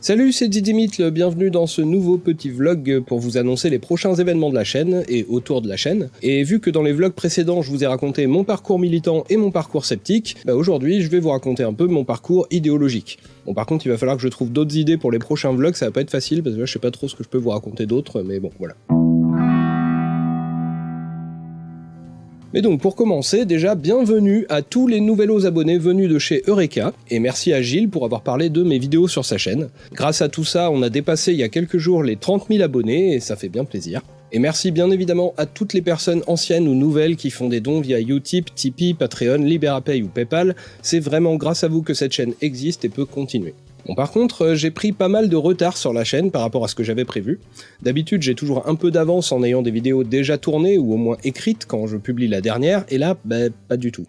Salut, c'est Didymitle, bienvenue dans ce nouveau petit vlog pour vous annoncer les prochains événements de la chaîne et autour de la chaîne. Et vu que dans les vlogs précédents je vous ai raconté mon parcours militant et mon parcours sceptique, bah aujourd'hui je vais vous raconter un peu mon parcours idéologique. Bon par contre il va falloir que je trouve d'autres idées pour les prochains vlogs, ça va pas être facile parce que là je sais pas trop ce que je peux vous raconter d'autre, mais bon voilà. Mais donc pour commencer, déjà bienvenue à tous les nouveaux abonnés venus de chez Eureka, et merci à Gilles pour avoir parlé de mes vidéos sur sa chaîne. Grâce à tout ça, on a dépassé il y a quelques jours les 30 000 abonnés, et ça fait bien plaisir. Et merci bien évidemment à toutes les personnes anciennes ou nouvelles qui font des dons via Utip, Tipeee, Patreon, Liberapay ou Paypal, c'est vraiment grâce à vous que cette chaîne existe et peut continuer. Bon par contre, euh, j'ai pris pas mal de retard sur la chaîne par rapport à ce que j'avais prévu. D'habitude, j'ai toujours un peu d'avance en ayant des vidéos déjà tournées ou au moins écrites quand je publie la dernière, et là, bah, pas du tout.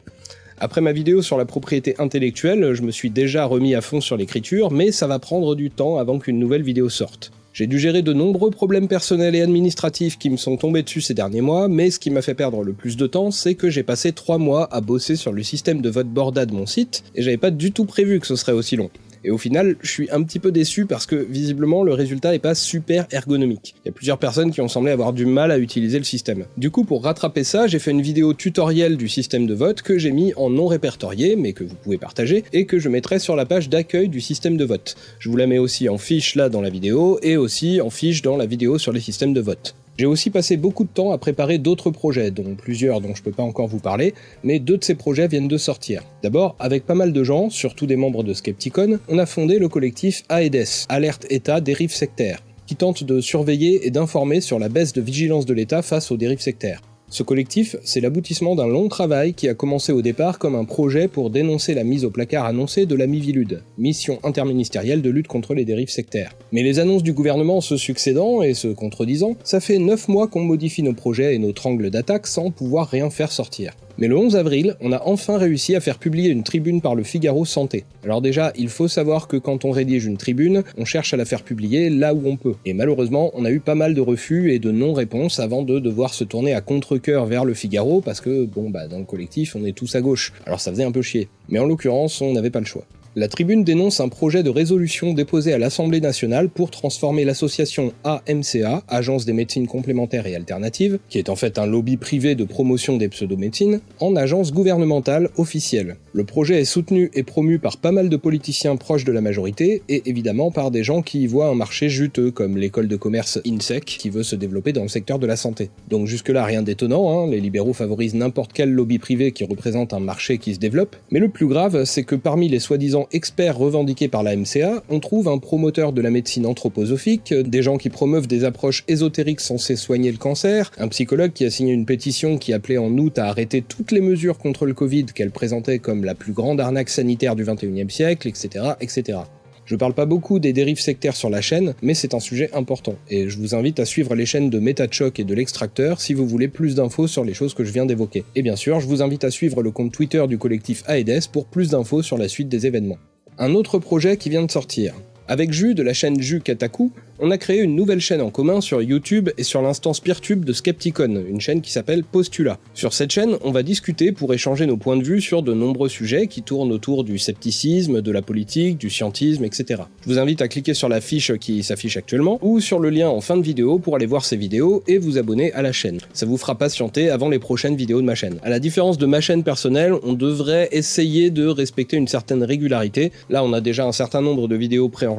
Après ma vidéo sur la propriété intellectuelle, je me suis déjà remis à fond sur l'écriture, mais ça va prendre du temps avant qu'une nouvelle vidéo sorte. J'ai dû gérer de nombreux problèmes personnels et administratifs qui me sont tombés dessus ces derniers mois, mais ce qui m'a fait perdre le plus de temps, c'est que j'ai passé 3 mois à bosser sur le système de vote Borda de mon site, et j'avais pas du tout prévu que ce serait aussi long. Et au final, je suis un petit peu déçu parce que visiblement le résultat est pas super ergonomique. Il y a plusieurs personnes qui ont semblé avoir du mal à utiliser le système. Du coup, pour rattraper ça, j'ai fait une vidéo tutoriel du système de vote que j'ai mis en non répertorié, mais que vous pouvez partager, et que je mettrai sur la page d'accueil du système de vote. Je vous la mets aussi en fiche là dans la vidéo, et aussi en fiche dans la vidéo sur les systèmes de vote. J'ai aussi passé beaucoup de temps à préparer d'autres projets, dont plusieurs dont je peux pas encore vous parler, mais deux de ces projets viennent de sortir. D'abord, avec pas mal de gens, surtout des membres de Skepticon, on a fondé le collectif AEDES, Alerte État dérive sectaire, qui tente de surveiller et d'informer sur la baisse de vigilance de l'État face aux dérives sectaires. Ce collectif, c'est l'aboutissement d'un long travail qui a commencé au départ comme un projet pour dénoncer la mise au placard annoncée de la MIVILUD, mission interministérielle de lutte contre les dérives sectaires. Mais les annonces du gouvernement se succédant et se contredisant, ça fait 9 mois qu'on modifie nos projets et notre angle d'attaque sans pouvoir rien faire sortir. Mais le 11 avril, on a enfin réussi à faire publier une tribune par le Figaro Santé. Alors déjà, il faut savoir que quand on rédige une tribune, on cherche à la faire publier là où on peut. Et malheureusement, on a eu pas mal de refus et de non-réponses avant de devoir se tourner à contre-coeur vers le Figaro parce que, bon bah dans le collectif, on est tous à gauche. Alors ça faisait un peu chier. Mais en l'occurrence, on n'avait pas le choix. La tribune dénonce un projet de résolution déposé à l'Assemblée nationale pour transformer l'association AMCA, Agence des médecines complémentaires et alternatives, qui est en fait un lobby privé de promotion des pseudomédecines, en agence gouvernementale officielle. Le projet est soutenu et promu par pas mal de politiciens proches de la majorité, et évidemment par des gens qui y voient un marché juteux, comme l'école de commerce INSEC, qui veut se développer dans le secteur de la santé. Donc jusque-là rien d'étonnant, hein, les libéraux favorisent n'importe quel lobby privé qui représente un marché qui se développe, mais le plus grave, c'est que parmi les soi-disant experts revendiqués par la MCA, on trouve un promoteur de la médecine anthroposophique, des gens qui promeuvent des approches ésotériques censées soigner le cancer, un psychologue qui a signé une pétition qui appelait en août à arrêter toutes les mesures contre le Covid qu'elle présentait comme la plus grande arnaque sanitaire du 21e siècle, etc. etc. Je parle pas beaucoup des dérives sectaires sur la chaîne, mais c'est un sujet important, et je vous invite à suivre les chaînes de MetaChoc et de l'Extracteur si vous voulez plus d'infos sur les choses que je viens d'évoquer. Et bien sûr, je vous invite à suivre le compte Twitter du collectif AEDES pour plus d'infos sur la suite des événements. Un autre projet qui vient de sortir. Avec Jus de la chaîne Jus Kataku, on a créé une nouvelle chaîne en commun sur YouTube et sur l'instance Peertube de Skepticon, une chaîne qui s'appelle Postula. Sur cette chaîne, on va discuter pour échanger nos points de vue sur de nombreux sujets qui tournent autour du scepticisme, de la politique, du scientisme, etc. Je vous invite à cliquer sur la fiche qui s'affiche actuellement ou sur le lien en fin de vidéo pour aller voir ces vidéos et vous abonner à la chaîne. Ça vous fera patienter avant les prochaines vidéos de ma chaîne. À la différence de ma chaîne personnelle, on devrait essayer de respecter une certaine régularité. Là, on a déjà un certain nombre de vidéos préenregistrées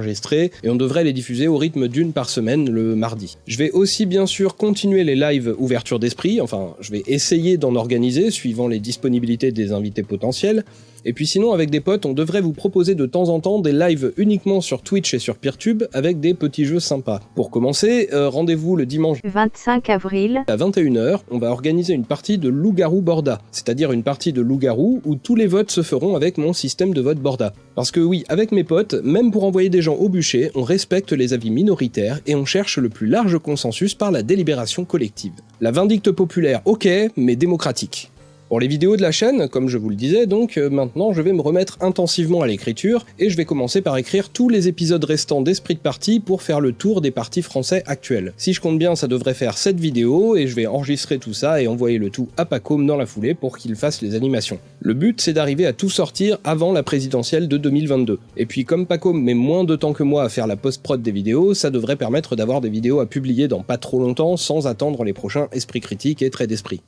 et on devrait les diffuser au rythme d'une par semaine le mardi. Je vais aussi bien sûr continuer les lives ouverture d'esprit, enfin je vais essayer d'en organiser suivant les disponibilités des invités potentiels, et puis sinon, avec des potes, on devrait vous proposer de temps en temps des lives uniquement sur Twitch et sur Peertube avec des petits jeux sympas. Pour commencer, euh, rendez-vous le dimanche 25 avril à 21h, on va organiser une partie de loup-garou Borda, c'est-à-dire une partie de loup-garou où tous les votes se feront avec mon système de vote Borda. Parce que oui, avec mes potes, même pour envoyer des gens au bûcher, on respecte les avis minoritaires et on cherche le plus large consensus par la délibération collective. La vindicte populaire, ok, mais démocratique. Pour les vidéos de la chaîne, comme je vous le disais, donc euh, maintenant je vais me remettre intensivement à l'écriture, et je vais commencer par écrire tous les épisodes restants d'Esprit de Partie pour faire le tour des parties français actuels. Si je compte bien, ça devrait faire 7 vidéos, et je vais enregistrer tout ça et envoyer le tout à Pacôme dans la foulée pour qu'il fasse les animations. Le but c'est d'arriver à tout sortir avant la présidentielle de 2022. Et puis comme Pacôme met moins de temps que moi à faire la post-prod des vidéos, ça devrait permettre d'avoir des vidéos à publier dans pas trop longtemps sans attendre les prochains Esprit Critique et Traits d'Esprit.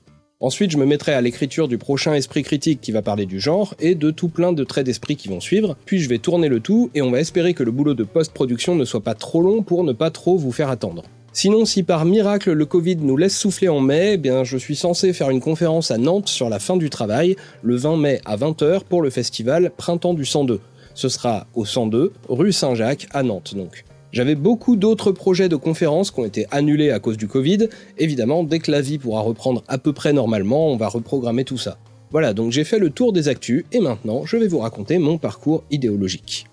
Ensuite, je me mettrai à l'écriture du prochain esprit critique qui va parler du genre, et de tout plein de traits d'esprit qui vont suivre, puis je vais tourner le tout, et on va espérer que le boulot de post-production ne soit pas trop long pour ne pas trop vous faire attendre. Sinon, si par miracle le Covid nous laisse souffler en mai, eh bien je suis censé faire une conférence à Nantes sur la fin du travail, le 20 mai à 20h pour le festival Printemps du 102. Ce sera au 102, rue Saint-Jacques, à Nantes donc. J'avais beaucoup d'autres projets de conférences qui ont été annulés à cause du Covid. Évidemment, dès que la vie pourra reprendre à peu près normalement, on va reprogrammer tout ça. Voilà, donc j'ai fait le tour des actus, et maintenant je vais vous raconter mon parcours idéologique.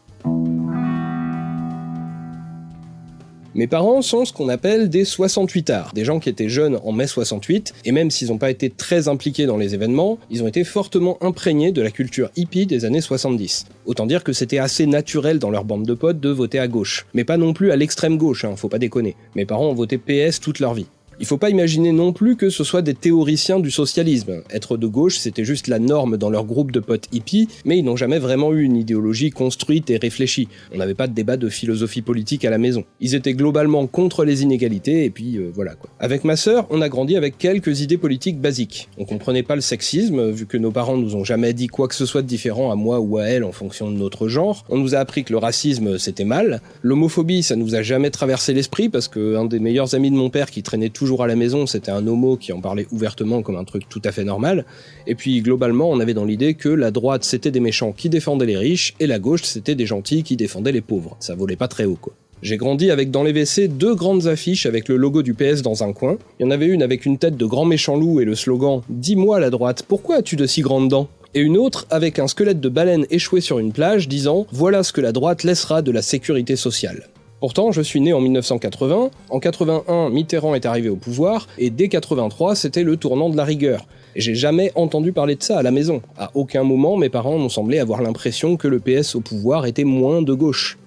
Mes parents sont ce qu'on appelle des 68ards, des gens qui étaient jeunes en mai 68, et même s'ils n'ont pas été très impliqués dans les événements, ils ont été fortement imprégnés de la culture hippie des années 70. Autant dire que c'était assez naturel dans leur bande de potes de voter à gauche. Mais pas non plus à l'extrême gauche, hein, faut pas déconner. Mes parents ont voté PS toute leur vie. Il faut pas imaginer non plus que ce soit des théoriciens du socialisme. Être de gauche, c'était juste la norme dans leur groupe de potes hippies, mais ils n'ont jamais vraiment eu une idéologie construite et réfléchie. On n'avait pas de débat de philosophie politique à la maison. Ils étaient globalement contre les inégalités, et puis euh, voilà quoi. Avec ma sœur, on a grandi avec quelques idées politiques basiques. On comprenait pas le sexisme, vu que nos parents nous ont jamais dit quoi que ce soit de différent à moi ou à elle en fonction de notre genre. On nous a appris que le racisme c'était mal. L'homophobie, ça nous a jamais traversé l'esprit, parce que un des meilleurs amis de mon père qui traînait toujours à la maison, c'était un homo qui en parlait ouvertement comme un truc tout à fait normal. Et puis globalement, on avait dans l'idée que la droite c'était des méchants qui défendaient les riches et la gauche c'était des gentils qui défendaient les pauvres. Ça volait pas très haut quoi. J'ai grandi avec dans les WC deux grandes affiches avec le logo du PS dans un coin. Il y en avait une avec une tête de grand méchant loup et le slogan Dis-moi la droite, pourquoi as-tu de si grandes dents? Et une autre avec un squelette de baleine échoué sur une plage disant Voilà ce que la droite laissera de la sécurité sociale. Pourtant, je suis né en 1980, en 81, Mitterrand est arrivé au pouvoir, et dès 83, c'était le tournant de la rigueur. J'ai jamais entendu parler de ça à la maison. À aucun moment, mes parents m'ont semblé avoir l'impression que le PS au pouvoir était moins de gauche.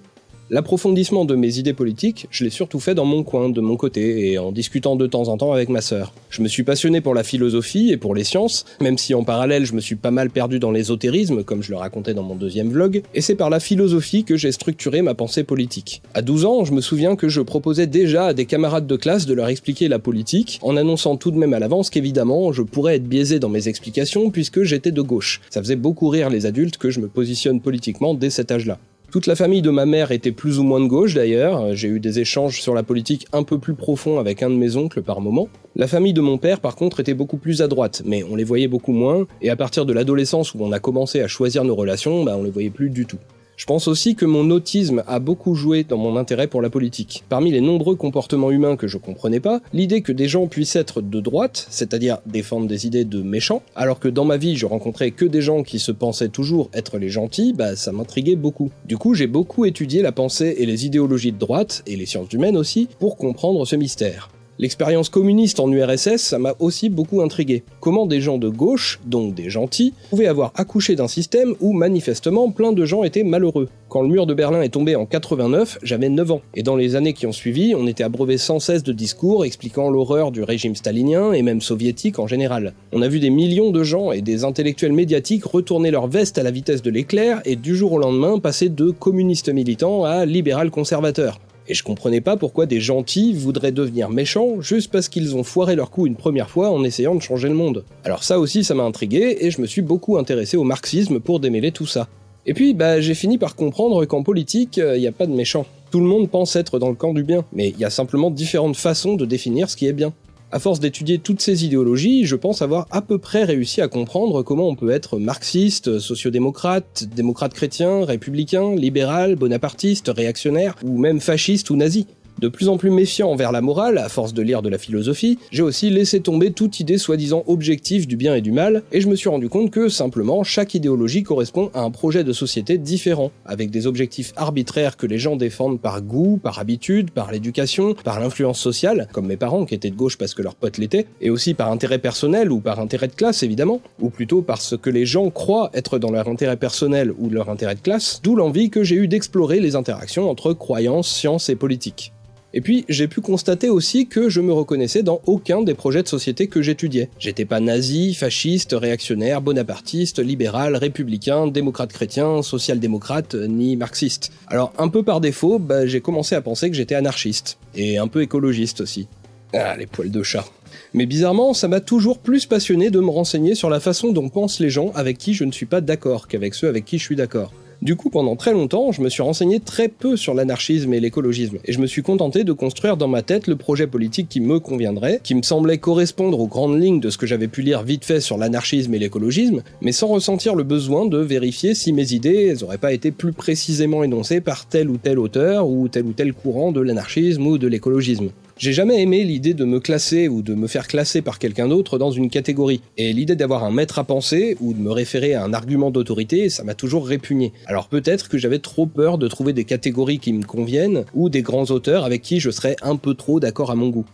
L'approfondissement de mes idées politiques, je l'ai surtout fait dans mon coin, de mon côté, et en discutant de temps en temps avec ma sœur. Je me suis passionné pour la philosophie et pour les sciences, même si en parallèle je me suis pas mal perdu dans l'ésotérisme, comme je le racontais dans mon deuxième vlog, et c'est par la philosophie que j'ai structuré ma pensée politique. À 12 ans, je me souviens que je proposais déjà à des camarades de classe de leur expliquer la politique, en annonçant tout de même à l'avance qu'évidemment, je pourrais être biaisé dans mes explications puisque j'étais de gauche. Ça faisait beaucoup rire les adultes que je me positionne politiquement dès cet âge-là. Toute la famille de ma mère était plus ou moins de gauche d'ailleurs, j'ai eu des échanges sur la politique un peu plus profonds avec un de mes oncles par moment. La famille de mon père par contre était beaucoup plus à droite, mais on les voyait beaucoup moins, et à partir de l'adolescence où on a commencé à choisir nos relations, bah on les voyait plus du tout. Je pense aussi que mon autisme a beaucoup joué dans mon intérêt pour la politique. Parmi les nombreux comportements humains que je comprenais pas, l'idée que des gens puissent être de droite, c'est-à-dire défendre des idées de méchants, alors que dans ma vie je rencontrais que des gens qui se pensaient toujours être les gentils, bah ça m'intriguait beaucoup. Du coup j'ai beaucoup étudié la pensée et les idéologies de droite, et les sciences humaines aussi, pour comprendre ce mystère. L'expérience communiste en URSS, ça m'a aussi beaucoup intrigué. Comment des gens de gauche, donc des gentils, pouvaient avoir accouché d'un système où manifestement plein de gens étaient malheureux. Quand le mur de Berlin est tombé en 89, j'avais 9 ans, et dans les années qui ont suivi, on était abreuvé sans cesse de discours expliquant l'horreur du régime stalinien et même soviétique en général. On a vu des millions de gens et des intellectuels médiatiques retourner leur veste à la vitesse de l'éclair et du jour au lendemain passer de communistes militants à libéral conservateurs. Et je comprenais pas pourquoi des gentils voudraient devenir méchants juste parce qu'ils ont foiré leur coup une première fois en essayant de changer le monde. Alors ça aussi ça m'a intrigué et je me suis beaucoup intéressé au marxisme pour démêler tout ça. Et puis bah j'ai fini par comprendre qu'en politique, il euh, n'y a pas de méchants. Tout le monde pense être dans le camp du bien, mais il y a simplement différentes façons de définir ce qui est bien. À force d'étudier toutes ces idéologies, je pense avoir à peu près réussi à comprendre comment on peut être marxiste, sociodémocrate, démocrate chrétien, républicain, libéral, bonapartiste, réactionnaire, ou même fasciste ou nazi. De plus en plus méfiant envers la morale, à force de lire de la philosophie, j'ai aussi laissé tomber toute idée soi-disant objective du bien et du mal, et je me suis rendu compte que, simplement, chaque idéologie correspond à un projet de société différent, avec des objectifs arbitraires que les gens défendent par goût, par habitude, par l'éducation, par l'influence sociale, comme mes parents qui étaient de gauche parce que leurs potes l'étaient, et aussi par intérêt personnel ou par intérêt de classe évidemment, ou plutôt parce que les gens croient être dans leur intérêt personnel ou leur intérêt de classe, d'où l'envie que j'ai eu d'explorer les interactions entre croyances, sciences et politique. Et puis, j'ai pu constater aussi que je me reconnaissais dans aucun des projets de société que j'étudiais. J'étais pas nazi, fasciste, réactionnaire, bonapartiste, libéral, républicain, démocrate chrétien, social-démocrate, ni marxiste. Alors, un peu par défaut, bah, j'ai commencé à penser que j'étais anarchiste. Et un peu écologiste aussi. Ah, les poils de chat. Mais bizarrement, ça m'a toujours plus passionné de me renseigner sur la façon dont pensent les gens avec qui je ne suis pas d'accord qu'avec ceux avec qui je suis d'accord. Du coup, pendant très longtemps, je me suis renseigné très peu sur l'anarchisme et l'écologisme, et je me suis contenté de construire dans ma tête le projet politique qui me conviendrait, qui me semblait correspondre aux grandes lignes de ce que j'avais pu lire vite fait sur l'anarchisme et l'écologisme, mais sans ressentir le besoin de vérifier si mes idées n'auraient pas été plus précisément énoncées par tel ou tel auteur ou tel ou tel courant de l'anarchisme ou de l'écologisme. J'ai jamais aimé l'idée de me classer ou de me faire classer par quelqu'un d'autre dans une catégorie, et l'idée d'avoir un maître à penser ou de me référer à un argument d'autorité, ça m'a toujours répugné. Alors peut-être que j'avais trop peur de trouver des catégories qui me conviennent, ou des grands auteurs avec qui je serais un peu trop d'accord à mon goût.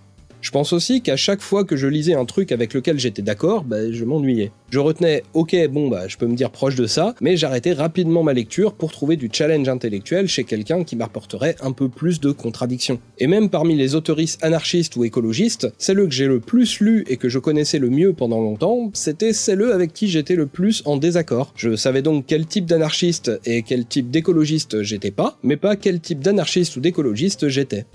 Je pense aussi qu'à chaque fois que je lisais un truc avec lequel j'étais d'accord, bah, je m'ennuyais. Je retenais ok bon bah je peux me dire proche de ça, mais j'arrêtais rapidement ma lecture pour trouver du challenge intellectuel chez quelqu'un qui m'apporterait un peu plus de contradictions. Et même parmi les autoristes anarchistes ou écologistes, celle que j'ai le plus lu et que je connaissais le mieux pendant longtemps, c'était celle avec qui j'étais le plus en désaccord. Je savais donc quel type d'anarchiste et quel type d'écologiste j'étais pas, mais pas quel type d'anarchiste ou d'écologiste j'étais.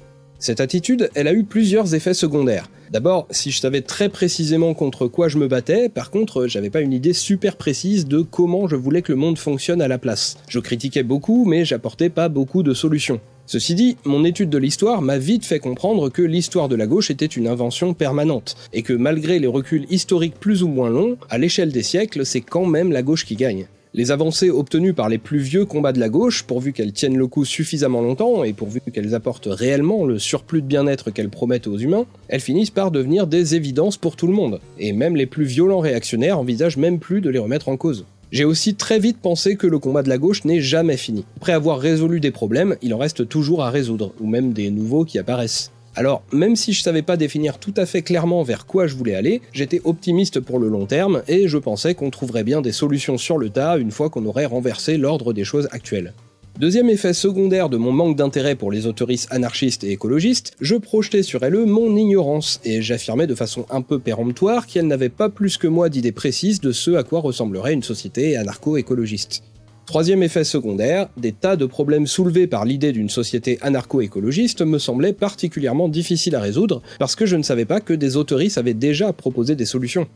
Cette attitude, elle a eu plusieurs effets secondaires. D'abord, si je savais très précisément contre quoi je me battais, par contre, j'avais pas une idée super précise de comment je voulais que le monde fonctionne à la place. Je critiquais beaucoup, mais j'apportais pas beaucoup de solutions. Ceci dit, mon étude de l'histoire m'a vite fait comprendre que l'histoire de la gauche était une invention permanente, et que malgré les reculs historiques plus ou moins longs, à l'échelle des siècles, c'est quand même la gauche qui gagne. Les avancées obtenues par les plus vieux combats de la gauche, pourvu qu'elles tiennent le coup suffisamment longtemps et pourvu qu'elles apportent réellement le surplus de bien-être qu'elles promettent aux humains, elles finissent par devenir des évidences pour tout le monde, et même les plus violents réactionnaires envisagent même plus de les remettre en cause. J'ai aussi très vite pensé que le combat de la gauche n'est jamais fini. Après avoir résolu des problèmes, il en reste toujours à résoudre, ou même des nouveaux qui apparaissent. Alors, même si je savais pas définir tout à fait clairement vers quoi je voulais aller, j'étais optimiste pour le long terme et je pensais qu'on trouverait bien des solutions sur le tas une fois qu'on aurait renversé l'ordre des choses actuelles. Deuxième effet secondaire de mon manque d'intérêt pour les autoristes anarchistes et écologistes, je projetais sur elles mon ignorance, et j'affirmais de façon un peu péremptoire qu'elles n'avaient pas plus que moi d'idées précises de ce à quoi ressemblerait une société anarcho-écologiste. Troisième effet secondaire, des tas de problèmes soulevés par l'idée d'une société anarcho-écologiste me semblaient particulièrement difficiles à résoudre parce que je ne savais pas que des autoristes avaient déjà proposé des solutions.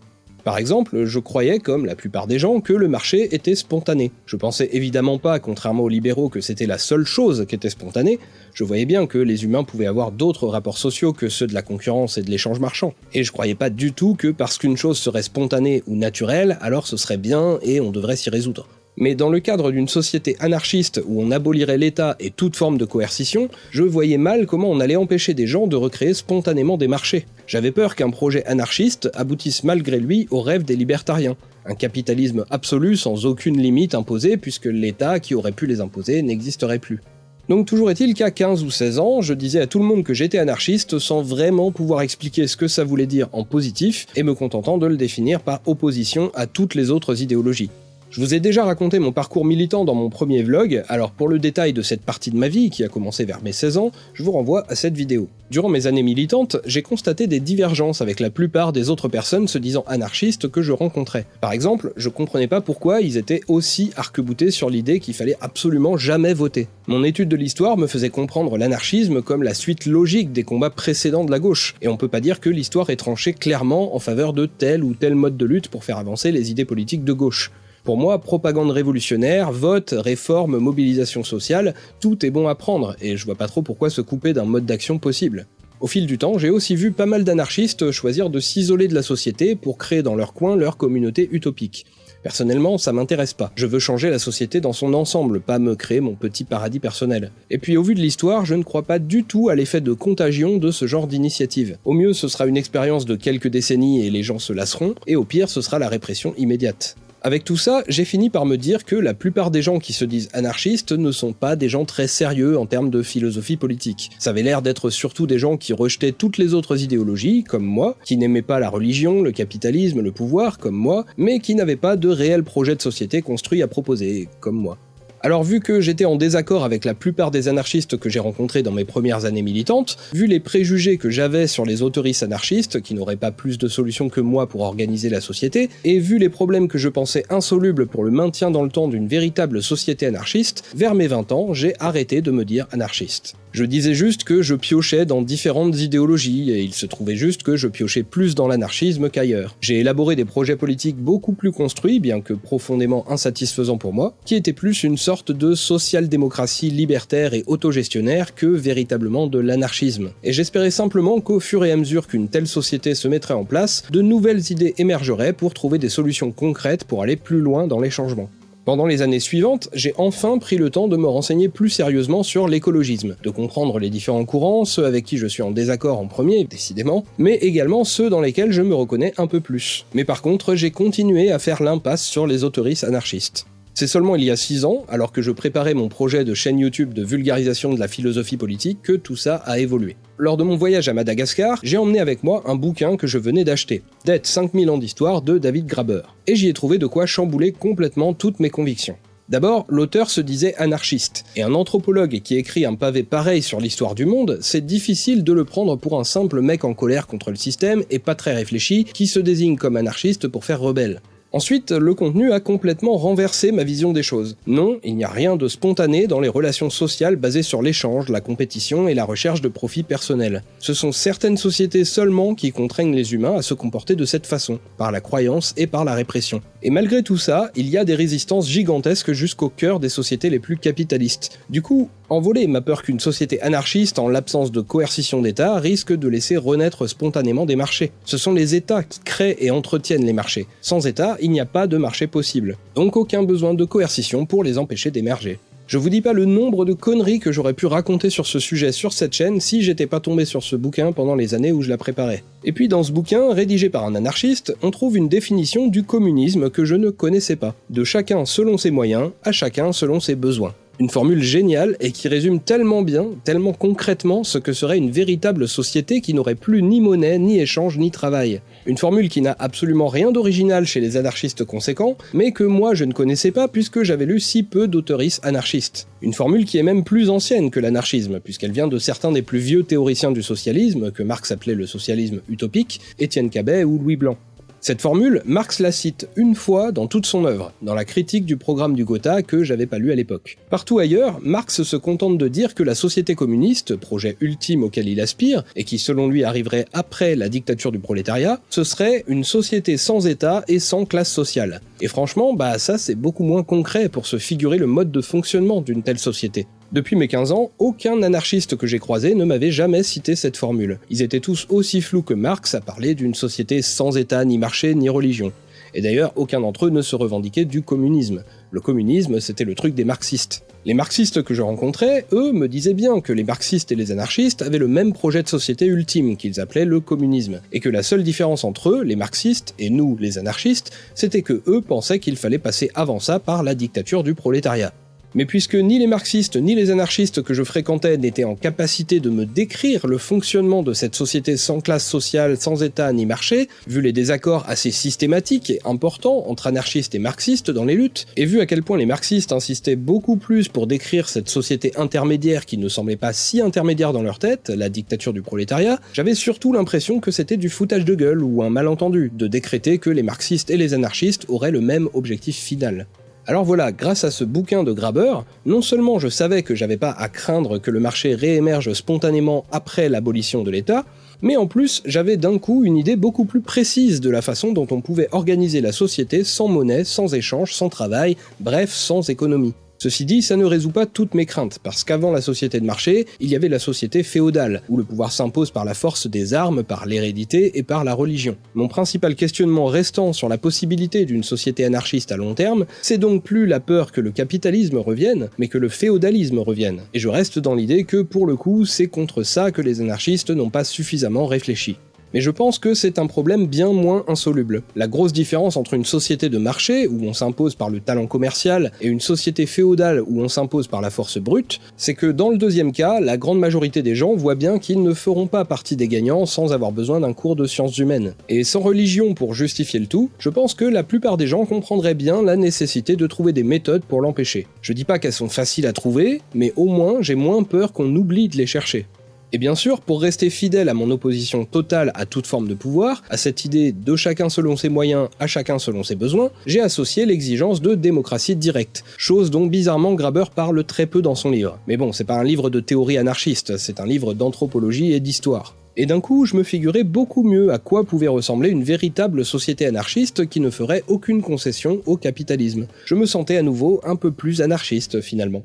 Par exemple, je croyais, comme la plupart des gens, que le marché était spontané. Je pensais évidemment pas, contrairement aux libéraux, que c'était la seule chose qui était spontanée, je voyais bien que les humains pouvaient avoir d'autres rapports sociaux que ceux de la concurrence et de l'échange marchand. Et je croyais pas du tout que parce qu'une chose serait spontanée ou naturelle, alors ce serait bien et on devrait s'y résoudre. Mais dans le cadre d'une société anarchiste où on abolirait l'État et toute forme de coercition, je voyais mal comment on allait empêcher des gens de recréer spontanément des marchés. J'avais peur qu'un projet anarchiste aboutisse malgré lui au rêve des libertariens. Un capitalisme absolu sans aucune limite imposée puisque l'État qui aurait pu les imposer n'existerait plus. Donc toujours est-il qu'à 15 ou 16 ans, je disais à tout le monde que j'étais anarchiste sans vraiment pouvoir expliquer ce que ça voulait dire en positif et me contentant de le définir par opposition à toutes les autres idéologies. Je vous ai déjà raconté mon parcours militant dans mon premier vlog, alors pour le détail de cette partie de ma vie, qui a commencé vers mes 16 ans, je vous renvoie à cette vidéo. Durant mes années militantes, j'ai constaté des divergences avec la plupart des autres personnes se disant anarchistes que je rencontrais. Par exemple, je comprenais pas pourquoi ils étaient aussi arc-boutés sur l'idée qu'il fallait absolument jamais voter. Mon étude de l'histoire me faisait comprendre l'anarchisme comme la suite logique des combats précédents de la gauche, et on peut pas dire que l'histoire est tranchée clairement en faveur de tel ou tel mode de lutte pour faire avancer les idées politiques de gauche. Pour moi, propagande révolutionnaire, vote, réforme, mobilisation sociale, tout est bon à prendre, et je vois pas trop pourquoi se couper d'un mode d'action possible. Au fil du temps, j'ai aussi vu pas mal d'anarchistes choisir de s'isoler de la société pour créer dans leur coin leur communauté utopique. Personnellement, ça m'intéresse pas. Je veux changer la société dans son ensemble, pas me créer mon petit paradis personnel. Et puis au vu de l'histoire, je ne crois pas du tout à l'effet de contagion de ce genre d'initiative. Au mieux, ce sera une expérience de quelques décennies et les gens se lasseront, et au pire, ce sera la répression immédiate. Avec tout ça, j'ai fini par me dire que la plupart des gens qui se disent anarchistes ne sont pas des gens très sérieux en termes de philosophie politique. Ça avait l'air d'être surtout des gens qui rejetaient toutes les autres idéologies, comme moi, qui n'aimaient pas la religion, le capitalisme, le pouvoir, comme moi, mais qui n'avaient pas de réel projet de société construit à proposer, comme moi. Alors vu que j'étais en désaccord avec la plupart des anarchistes que j'ai rencontrés dans mes premières années militantes, vu les préjugés que j'avais sur les autoristes anarchistes, qui n'auraient pas plus de solutions que moi pour organiser la société, et vu les problèmes que je pensais insolubles pour le maintien dans le temps d'une véritable société anarchiste, vers mes 20 ans, j'ai arrêté de me dire anarchiste. Je disais juste que je piochais dans différentes idéologies, et il se trouvait juste que je piochais plus dans l'anarchisme qu'ailleurs. J'ai élaboré des projets politiques beaucoup plus construits, bien que profondément insatisfaisants pour moi, qui étaient plus une sorte de social-démocratie libertaire et autogestionnaire que véritablement de l'anarchisme. Et j'espérais simplement qu'au fur et à mesure qu'une telle société se mettrait en place, de nouvelles idées émergeraient pour trouver des solutions concrètes pour aller plus loin dans les changements. Pendant les années suivantes, j'ai enfin pris le temps de me renseigner plus sérieusement sur l'écologisme, de comprendre les différents courants, ceux avec qui je suis en désaccord en premier, décidément, mais également ceux dans lesquels je me reconnais un peu plus. Mais par contre, j'ai continué à faire l'impasse sur les autoristes anarchistes. C'est seulement il y a 6 ans, alors que je préparais mon projet de chaîne YouTube de vulgarisation de la philosophie politique, que tout ça a évolué. Lors de mon voyage à Madagascar, j'ai emmené avec moi un bouquin que je venais d'acheter, Dead 5000 ans d'histoire de David Graber, et j'y ai trouvé de quoi chambouler complètement toutes mes convictions. D'abord, l'auteur se disait anarchiste, et un anthropologue qui écrit un pavé pareil sur l'histoire du monde, c'est difficile de le prendre pour un simple mec en colère contre le système et pas très réfléchi qui se désigne comme anarchiste pour faire rebelle. Ensuite, le contenu a complètement renversé ma vision des choses. Non, il n'y a rien de spontané dans les relations sociales basées sur l'échange, la compétition et la recherche de profit personnel. Ce sont certaines sociétés seulement qui contraignent les humains à se comporter de cette façon, par la croyance et par la répression. Et malgré tout ça, il y a des résistances gigantesques jusqu'au cœur des sociétés les plus capitalistes. Du coup, envoler ma peur qu'une société anarchiste, en l'absence de coercition d'État, risque de laisser renaître spontanément des marchés. Ce sont les États qui créent et entretiennent les marchés. Sans État, il n'y a pas de marché possible. Donc aucun besoin de coercition pour les empêcher d'émerger. Je vous dis pas le nombre de conneries que j'aurais pu raconter sur ce sujet sur cette chaîne si j'étais pas tombé sur ce bouquin pendant les années où je la préparais. Et puis dans ce bouquin, rédigé par un anarchiste, on trouve une définition du communisme que je ne connaissais pas. De chacun selon ses moyens, à chacun selon ses besoins. Une formule géniale et qui résume tellement bien, tellement concrètement ce que serait une véritable société qui n'aurait plus ni monnaie, ni échange, ni travail. Une formule qui n'a absolument rien d'original chez les anarchistes conséquents, mais que moi je ne connaissais pas puisque j'avais lu si peu d'autoristes anarchistes. Une formule qui est même plus ancienne que l'anarchisme, puisqu'elle vient de certains des plus vieux théoriciens du socialisme, que Marx appelait le socialisme utopique, Étienne Cabet ou Louis Blanc. Cette formule, Marx la cite une fois dans toute son œuvre, dans la critique du programme du Gotha que j'avais pas lu à l'époque. Partout ailleurs, Marx se contente de dire que la société communiste, projet ultime auquel il aspire, et qui selon lui arriverait après la dictature du prolétariat, ce serait une société sans État et sans classe sociale. Et franchement, bah ça c'est beaucoup moins concret pour se figurer le mode de fonctionnement d'une telle société. Depuis mes 15 ans, aucun anarchiste que j'ai croisé ne m'avait jamais cité cette formule. Ils étaient tous aussi flous que Marx à parler d'une société sans État, ni marché, ni religion. Et d'ailleurs, aucun d'entre eux ne se revendiquait du communisme. Le communisme, c'était le truc des marxistes. Les marxistes que je rencontrais, eux, me disaient bien que les marxistes et les anarchistes avaient le même projet de société ultime, qu'ils appelaient le communisme, et que la seule différence entre eux, les marxistes, et nous, les anarchistes, c'était que eux pensaient qu'il fallait passer avant ça par la dictature du prolétariat. Mais puisque ni les marxistes ni les anarchistes que je fréquentais n'étaient en capacité de me décrire le fonctionnement de cette société sans classe sociale, sans État ni marché, vu les désaccords assez systématiques et importants entre anarchistes et marxistes dans les luttes, et vu à quel point les marxistes insistaient beaucoup plus pour décrire cette société intermédiaire qui ne semblait pas si intermédiaire dans leur tête, la dictature du prolétariat, j'avais surtout l'impression que c'était du foutage de gueule ou un malentendu, de décréter que les marxistes et les anarchistes auraient le même objectif final. Alors voilà, grâce à ce bouquin de Graber, non seulement je savais que j'avais pas à craindre que le marché réémerge spontanément après l'abolition de l'État, mais en plus j'avais d'un coup une idée beaucoup plus précise de la façon dont on pouvait organiser la société sans monnaie, sans échange, sans travail, bref, sans économie. Ceci dit, ça ne résout pas toutes mes craintes, parce qu'avant la société de marché, il y avait la société féodale, où le pouvoir s'impose par la force des armes, par l'hérédité et par la religion. Mon principal questionnement restant sur la possibilité d'une société anarchiste à long terme, c'est donc plus la peur que le capitalisme revienne, mais que le féodalisme revienne. Et je reste dans l'idée que, pour le coup, c'est contre ça que les anarchistes n'ont pas suffisamment réfléchi. Mais je pense que c'est un problème bien moins insoluble. La grosse différence entre une société de marché, où on s'impose par le talent commercial, et une société féodale où on s'impose par la force brute, c'est que dans le deuxième cas, la grande majorité des gens voient bien qu'ils ne feront pas partie des gagnants sans avoir besoin d'un cours de sciences humaines. Et sans religion pour justifier le tout, je pense que la plupart des gens comprendraient bien la nécessité de trouver des méthodes pour l'empêcher. Je dis pas qu'elles sont faciles à trouver, mais au moins j'ai moins peur qu'on oublie de les chercher. Et bien sûr, pour rester fidèle à mon opposition totale à toute forme de pouvoir, à cette idée de chacun selon ses moyens, à chacun selon ses besoins, j'ai associé l'exigence de démocratie directe, chose dont bizarrement Graber parle très peu dans son livre. Mais bon, c'est pas un livre de théorie anarchiste, c'est un livre d'anthropologie et d'histoire. Et d'un coup, je me figurais beaucoup mieux à quoi pouvait ressembler une véritable société anarchiste qui ne ferait aucune concession au capitalisme. Je me sentais à nouveau un peu plus anarchiste finalement.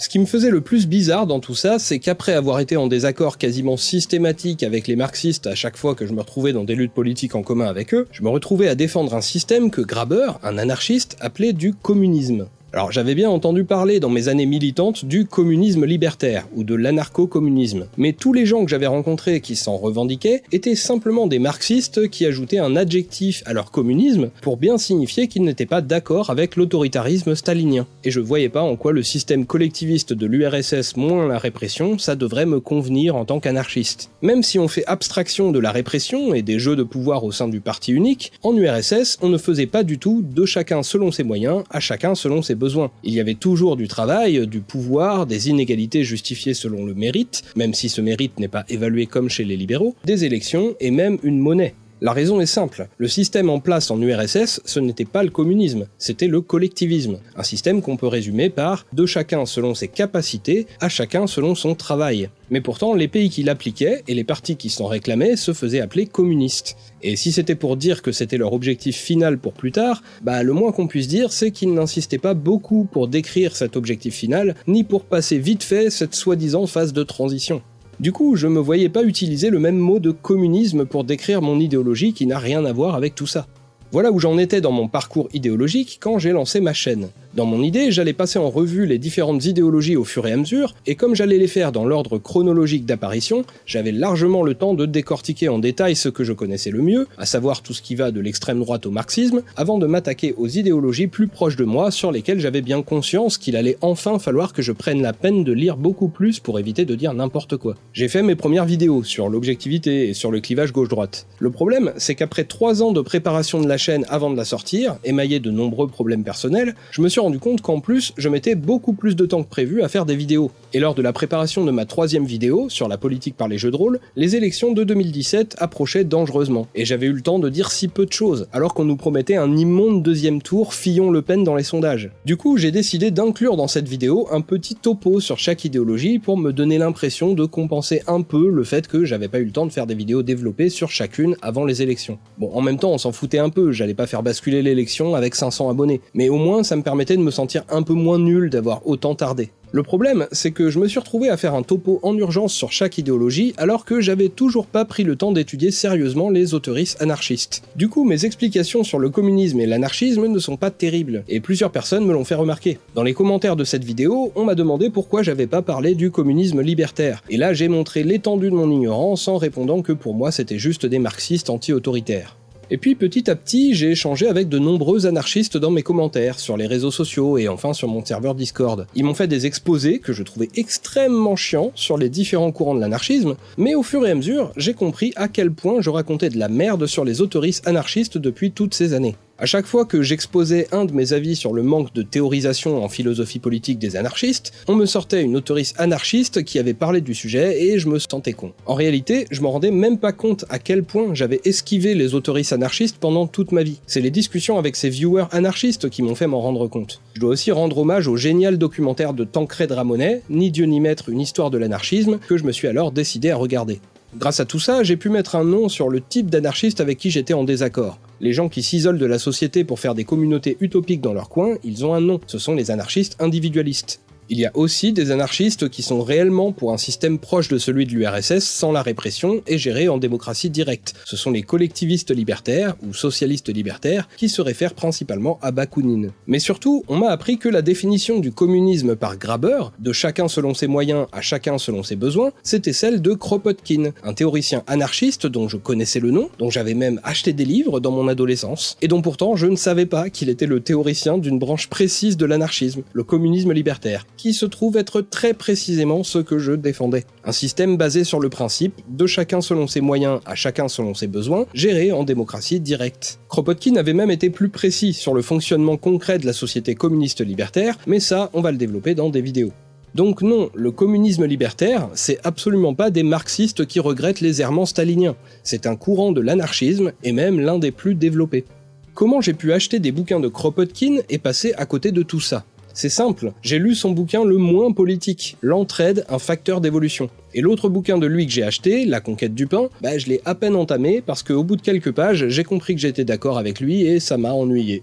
Ce qui me faisait le plus bizarre dans tout ça, c'est qu'après avoir été en désaccord quasiment systématique avec les marxistes à chaque fois que je me retrouvais dans des luttes politiques en commun avec eux, je me retrouvais à défendre un système que Graber, un anarchiste, appelait du communisme. Alors j'avais bien entendu parler dans mes années militantes du communisme libertaire, ou de l'anarcho-communisme, mais tous les gens que j'avais rencontrés qui s'en revendiquaient étaient simplement des marxistes qui ajoutaient un adjectif à leur communisme pour bien signifier qu'ils n'étaient pas d'accord avec l'autoritarisme stalinien. Et je voyais pas en quoi le système collectiviste de l'URSS moins la répression, ça devrait me convenir en tant qu'anarchiste. Même si on fait abstraction de la répression et des jeux de pouvoir au sein du parti unique, en URSS on ne faisait pas du tout de chacun selon ses moyens, à chacun selon ses Il y avait toujours du travail, du pouvoir, des inégalités justifiées selon le mérite, même si ce mérite n'est pas évalué comme chez les libéraux, des élections et même une monnaie. La raison est simple, le système en place en URSS, ce n'était pas le communisme, c'était le collectivisme, un système qu'on peut résumer par de chacun selon ses capacités, à chacun selon son travail. Mais pourtant, les pays qui l'appliquaient, et les partis qui s'en réclamaient, se faisaient appeler communistes. Et si c'était pour dire que c'était leur objectif final pour plus tard, bah le moins qu'on puisse dire c'est qu'ils n'insistaient pas beaucoup pour décrire cet objectif final, ni pour passer vite fait cette soi-disant phase de transition. Du coup, je me voyais pas utiliser le même mot de communisme pour décrire mon idéologie qui n'a rien à voir avec tout ça. Voilà où j'en étais dans mon parcours idéologique quand j'ai lancé ma chaîne. Dans mon idée, j'allais passer en revue les différentes idéologies au fur et à mesure, et comme j'allais les faire dans l'ordre chronologique d'apparition, j'avais largement le temps de décortiquer en détail ce que je connaissais le mieux, à savoir tout ce qui va de l'extrême droite au marxisme, avant de m'attaquer aux idéologies plus proches de moi sur lesquelles j'avais bien conscience qu'il allait enfin falloir que je prenne la peine de lire beaucoup plus pour éviter de dire n'importe quoi. J'ai fait mes premières vidéos sur l'objectivité et sur le clivage gauche-droite. Le problème, c'est qu'après 3 ans de préparation de la chaîne avant de la sortir, émaillé de nombreux problèmes personnels, je me suis rendu compte qu'en plus, je mettais beaucoup plus de temps que prévu à faire des vidéos. Et lors de la préparation de ma troisième vidéo, sur la politique par les jeux de rôle, les élections de 2017 approchaient dangereusement, et j'avais eu le temps de dire si peu de choses, alors qu'on nous promettait un immonde deuxième tour Fillon-Le Pen dans les sondages. Du coup, j'ai décidé d'inclure dans cette vidéo un petit topo sur chaque idéologie pour me donner l'impression de compenser un peu le fait que j'avais pas eu le temps de faire des vidéos développées sur chacune avant les élections. Bon, en même temps, on s'en foutait un peu, j'allais pas faire basculer l'élection avec 500 abonnés, mais au moins ça me permettait de me sentir un peu moins nul d'avoir autant tardé. Le problème, c'est que je me suis retrouvé à faire un topo en urgence sur chaque idéologie alors que j'avais toujours pas pris le temps d'étudier sérieusement les autoristes anarchistes. Du coup, mes explications sur le communisme et l'anarchisme ne sont pas terribles, et plusieurs personnes me l'ont fait remarquer. Dans les commentaires de cette vidéo, on m'a demandé pourquoi j'avais pas parlé du communisme libertaire, et là j'ai montré l'étendue de mon ignorance en répondant que pour moi c'était juste des marxistes anti-autoritaires. Et puis petit à petit, j'ai échangé avec de nombreux anarchistes dans mes commentaires, sur les réseaux sociaux et enfin sur mon serveur Discord. Ils m'ont fait des exposés que je trouvais extrêmement chiants sur les différents courants de l'anarchisme, mais au fur et à mesure, j'ai compris à quel point je racontais de la merde sur les autoristes anarchistes depuis toutes ces années. À chaque fois que j'exposais un de mes avis sur le manque de théorisation en philosophie politique des anarchistes, on me sortait une autoriste anarchiste qui avait parlé du sujet et je me sentais con. En réalité, je me rendais même pas compte à quel point j'avais esquivé les autoristes anarchistes pendant toute ma vie. C'est les discussions avec ces viewers anarchistes qui m'ont fait m'en rendre compte. Je dois aussi rendre hommage au génial documentaire de Tancred Ramonet, Ni Dieu ni Maître, une histoire de l'anarchisme, que je me suis alors décidé à regarder. Grâce à tout ça, j'ai pu mettre un nom sur le type d'anarchiste avec qui j'étais en désaccord. Les gens qui s'isolent de la société pour faire des communautés utopiques dans leur coin, ils ont un nom, ce sont les anarchistes individualistes. Il y a aussi des anarchistes qui sont réellement pour un système proche de celui de l'URSS sans la répression et géré en démocratie directe. Ce sont les collectivistes libertaires ou socialistes libertaires qui se réfèrent principalement à Bakounine. Mais surtout, on m'a appris que la définition du communisme par Graber, de chacun selon ses moyens à chacun selon ses besoins, c'était celle de Kropotkin, un théoricien anarchiste dont je connaissais le nom, dont j'avais même acheté des livres dans mon adolescence, et dont pourtant je ne savais pas qu'il était le théoricien d'une branche précise de l'anarchisme, le communisme libertaire qui se trouve être très précisément ce que je défendais. Un système basé sur le principe de chacun selon ses moyens à chacun selon ses besoins, géré en démocratie directe. Kropotkin avait même été plus précis sur le fonctionnement concret de la société communiste libertaire, mais ça, on va le développer dans des vidéos. Donc non, le communisme libertaire, c'est absolument pas des marxistes qui regrettent les errements staliniens, c'est un courant de l'anarchisme, et même l'un des plus développés. Comment j'ai pu acheter des bouquins de Kropotkin et passer à côté de tout ça? C'est simple, j'ai lu son bouquin le moins politique, L'entraide, un facteur d'évolution. Et l'autre bouquin de lui que j'ai acheté, La conquête du pain, bah je l'ai à peine entamé parce qu'au bout de quelques pages, j'ai compris que j'étais d'accord avec lui et ça m'a ennuyé.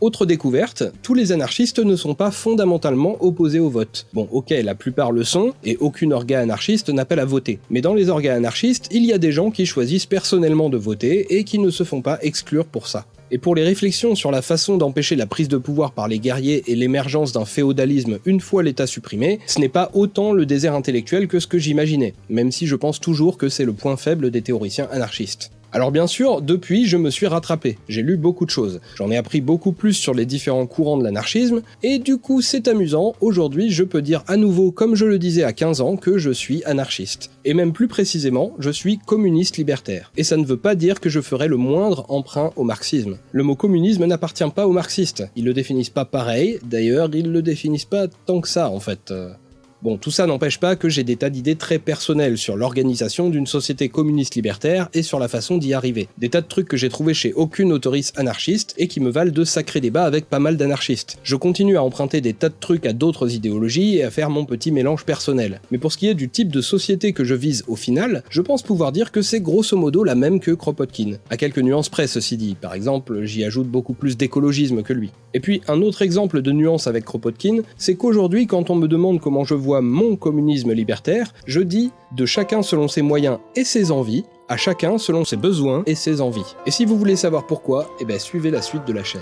Autre découverte, tous les anarchistes ne sont pas fondamentalement opposés au vote. Bon ok, la plupart le sont, et aucune orga anarchiste n'appelle à voter. Mais dans les orgas anarchistes, il y a des gens qui choisissent personnellement de voter et qui ne se font pas exclure pour ça. Et pour les réflexions sur la façon d'empêcher la prise de pouvoir par les guerriers et l'émergence d'un féodalisme une fois l'État supprimé, ce n'est pas autant le désert intellectuel que ce que j'imaginais, même si je pense toujours que c'est le point faible des théoriciens anarchistes. Alors bien sûr, depuis, je me suis rattrapé, j'ai lu beaucoup de choses, j'en ai appris beaucoup plus sur les différents courants de l'anarchisme, et du coup c'est amusant, aujourd'hui je peux dire à nouveau comme je le disais à 15 ans que je suis anarchiste. Et même plus précisément, je suis communiste libertaire. Et ça ne veut pas dire que je ferai le moindre emprunt au marxisme. Le mot communisme n'appartient pas aux marxistes, ils le définissent pas pareil, d'ailleurs ils le définissent pas tant que ça en fait. Bon, tout ça n'empêche pas que j'ai des tas d'idées très personnelles sur l'organisation d'une société communiste libertaire et sur la façon d'y arriver. Des tas de trucs que j'ai trouvés chez aucune autoriste anarchiste et qui me valent de sacrés débats avec pas mal d'anarchistes. Je continue à emprunter des tas de trucs à d'autres idéologies et à faire mon petit mélange personnel. Mais pour ce qui est du type de société que je vise au final, je pense pouvoir dire que c'est grosso modo la même que Kropotkin. À quelques nuances près ceci dit, par exemple j'y ajoute beaucoup plus d'écologisme que lui. Et puis un autre exemple de nuance avec Kropotkin, c'est qu'aujourd'hui quand on me demande comment je vois mon communisme libertaire, je dis de chacun selon ses moyens et ses envies, à chacun selon ses besoins et ses envies. Et si vous voulez savoir pourquoi, eh ben suivez la suite de la chaîne.